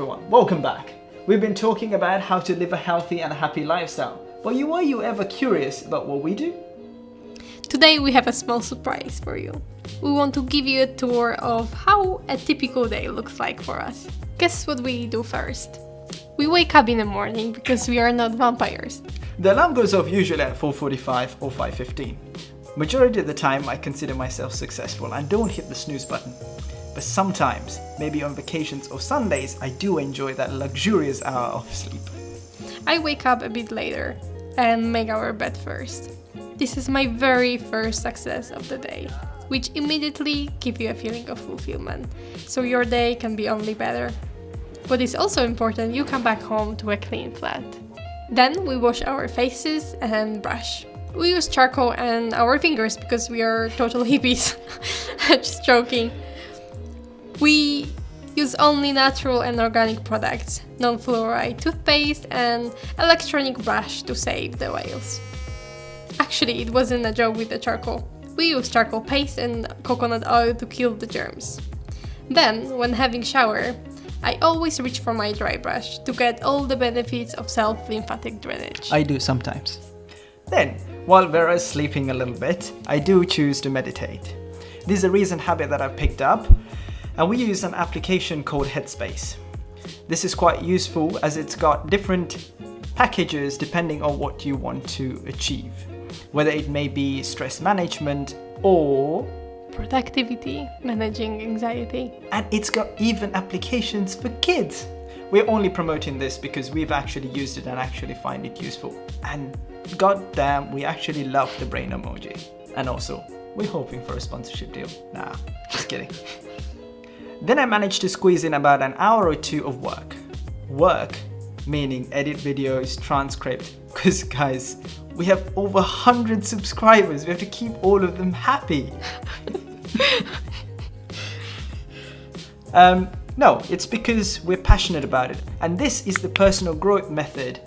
everyone, welcome back. We've been talking about how to live a healthy and happy lifestyle. But you, were you ever curious about what we do? Today we have a small surprise for you. We want to give you a tour of how a typical day looks like for us. Guess what we do first? We wake up in the morning because we are not vampires. The alarm goes off usually at 4.45 or 5.15. Majority of the time I consider myself successful and don't hit the snooze button. But sometimes, maybe on vacations or Sundays, I do enjoy that luxurious hour of sleep. I wake up a bit later and make our bed first. This is my very first success of the day, which immediately give you a feeling of fulfillment, so your day can be only better. What is also important, you come back home to a clean flat. Then we wash our faces and brush. We use charcoal and our fingers because we are total hippies. Just joking. We use only natural and organic products, non-fluoride toothpaste and electronic brush to save the whales. Actually, it wasn't a joke with the charcoal. We use charcoal paste and coconut oil to kill the germs. Then, when having shower, I always reach for my dry brush to get all the benefits of self-lymphatic drainage. I do sometimes. Then, while Vera's sleeping a little bit, I do choose to meditate. This is a recent habit that I've picked up and we use an application called Headspace. This is quite useful as it's got different packages depending on what you want to achieve, whether it may be stress management or productivity, managing anxiety. And it's got even applications for kids. We're only promoting this because we've actually used it and actually find it useful. And goddamn, we actually love the brain emoji. And also, we're hoping for a sponsorship deal. Nah, just kidding. Then I managed to squeeze in about an hour or two of work. Work, meaning edit videos, transcript, because guys, we have over 100 subscribers, we have to keep all of them happy. um, no, it's because we're passionate about it. And this is the personal growth method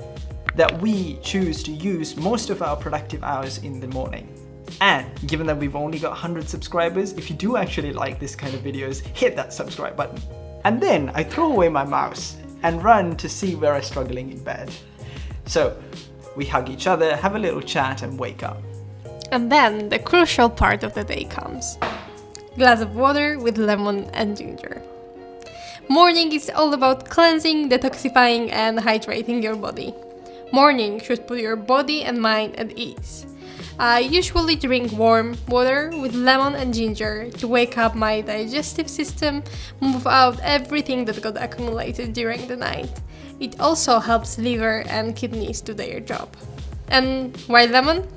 that we choose to use most of our productive hours in the morning. And given that we've only got 100 subscribers, if you do actually like this kind of videos, hit that subscribe button. And then I throw away my mouse and run to see where I'm struggling in bed. So we hug each other, have a little chat and wake up. And then the crucial part of the day comes. Glass of water with lemon and ginger. Morning is all about cleansing, detoxifying and hydrating your body. Morning should put your body and mind at ease. I usually drink warm water with lemon and ginger to wake up my digestive system, move out everything that got accumulated during the night. It also helps liver and kidneys do their job. And why lemon?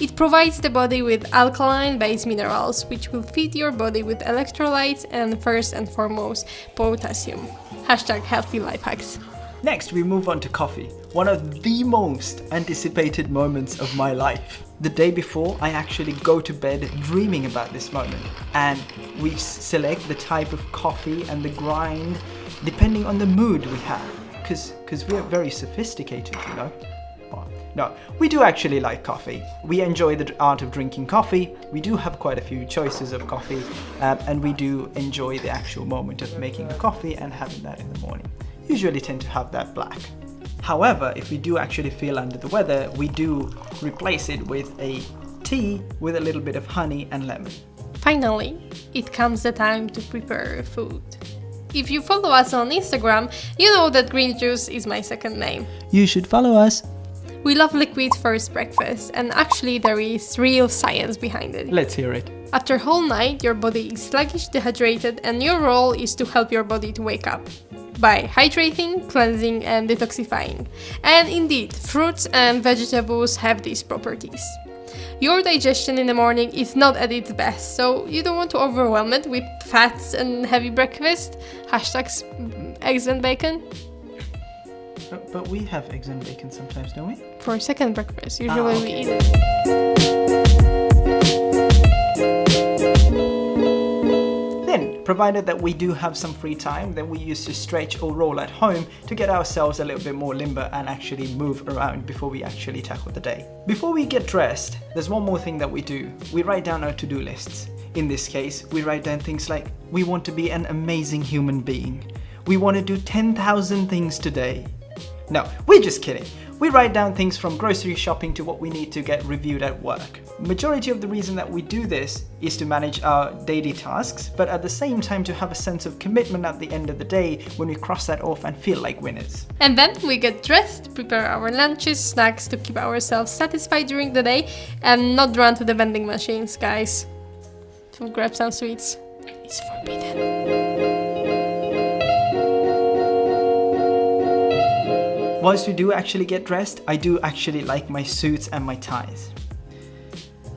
It provides the body with alkaline base minerals which will feed your body with electrolytes and first and foremost potassium. Hashtag healthy life hacks. Next, we move on to coffee, one of the most anticipated moments of my life. The day before, I actually go to bed dreaming about this moment and we select the type of coffee and the grind depending on the mood we have because because we're very sophisticated, you know. No, we do actually like coffee. We enjoy the art of drinking coffee. We do have quite a few choices of coffee um, and we do enjoy the actual moment of making a coffee and having that in the morning usually tend to have that black. However, if we do actually feel under the weather, we do replace it with a tea with a little bit of honey and lemon. Finally, it comes the time to prepare food. If you follow us on Instagram, you know that green juice is my second name. You should follow us. We love liquid first breakfast, and actually there is real science behind it. Let's hear it. After whole night, your body is sluggish, dehydrated, and your role is to help your body to wake up by hydrating, cleansing and detoxifying. And indeed, fruits and vegetables have these properties. Your digestion in the morning is not at its best, so you don't want to overwhelm it with fats and heavy breakfast. Hashtags eggs and bacon. But, but we have eggs and bacon sometimes, don't we? For second breakfast, usually ah, okay. we eat it. Provided that we do have some free time, then we use to stretch or roll at home to get ourselves a little bit more limber and actually move around before we actually tackle the day. Before we get dressed, there's one more thing that we do. We write down our to-do lists. In this case, we write down things like, we want to be an amazing human being. we want to do 10,000 things today. No, we're just kidding. We write down things from grocery shopping to what we need to get reviewed at work. Majority of the reason that we do this is to manage our daily tasks, but at the same time to have a sense of commitment at the end of the day when we cross that off and feel like winners. And then we get dressed, prepare our lunches, snacks to keep ourselves satisfied during the day and not run to the vending machines, guys. To grab some sweets. It's forbidden. Whilst we do actually get dressed, I do actually like my suits and my ties.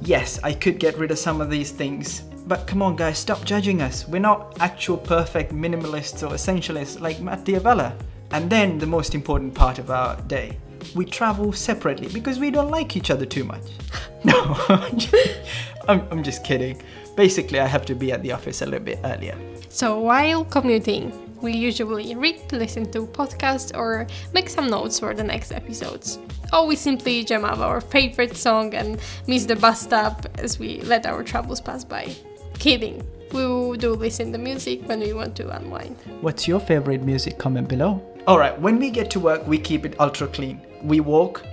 Yes, I could get rid of some of these things, but come on guys, stop judging us. We're not actual perfect minimalists or essentialists like Matt D'Avella. And then the most important part of our day. We travel separately because we don't like each other too much. No, I'm, I'm just kidding. Basically, I have to be at the office a little bit earlier. So while commuting, we usually read, listen to podcasts or make some notes for the next episodes. Or we simply jam up our favorite song and miss the bus stop as we let our troubles pass by. Kidding. We do listen to music when we want to unwind. What's your favorite music? Comment below. Alright, when we get to work, we keep it ultra clean. We walk,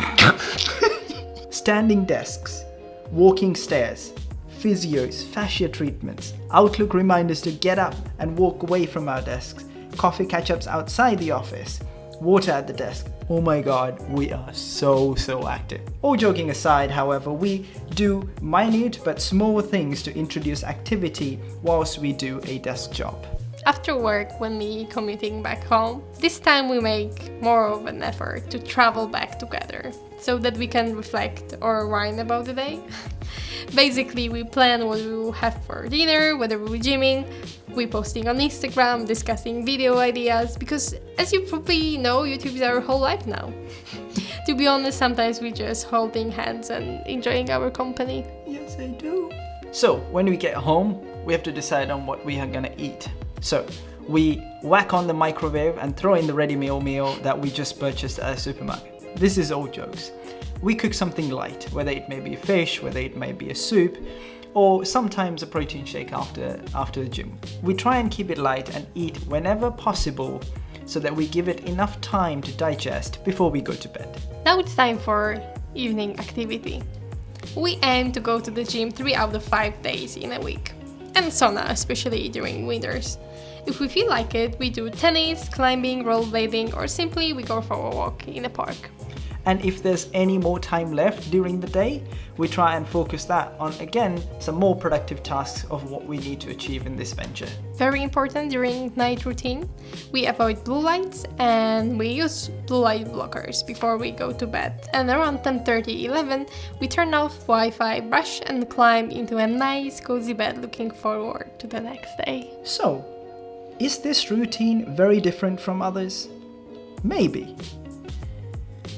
standing desks, walking stairs, physios, fascia treatments, Outlook reminders to get up and walk away from our desks, coffee catch-ups outside the office, water at the desk. Oh my god, we are so, so active. All joking aside, however, we do minute but small things to introduce activity whilst we do a desk job. After work, when we commuting back home, this time we make more of an effort to travel back together so that we can reflect or whine about the day. Basically, we plan what we will have for dinner, whether we're gymming, we posting on Instagram, discussing video ideas, because as you probably know, YouTube is our whole life now. to be honest, sometimes we just holding hands and enjoying our company. Yes, I do. So, when we get home, we have to decide on what we are gonna eat. So, we whack on the microwave and throw in the ready meal meal that we just purchased at a supermarket. This is all jokes we cook something light, whether it may be fish, whether it may be a soup, or sometimes a protein shake after, after the gym. We try and keep it light and eat whenever possible so that we give it enough time to digest before we go to bed. Now it's time for evening activity. We aim to go to the gym 3 out of 5 days in a week, and sauna, especially during winters. If we feel like it, we do tennis, climbing, rollerblading, or simply we go for a walk in a park. And if there's any more time left during the day, we try and focus that on, again, some more productive tasks of what we need to achieve in this venture. Very important during night routine, we avoid blue lights and we use blue light blockers before we go to bed. And around 10.30, 11, we turn off Wi-Fi, brush and climb into a nice cozy bed looking forward to the next day. So, is this routine very different from others? Maybe.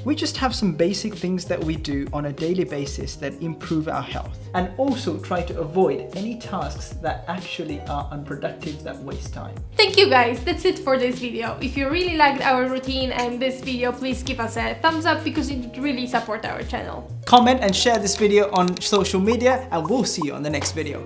We just have some basic things that we do on a daily basis that improve our health and also try to avoid any tasks that actually are unproductive that waste time. Thank you guys, that's it for this video. If you really liked our routine and this video, please give us a thumbs up because it really supports our channel. Comment and share this video on social media and we'll see you on the next video.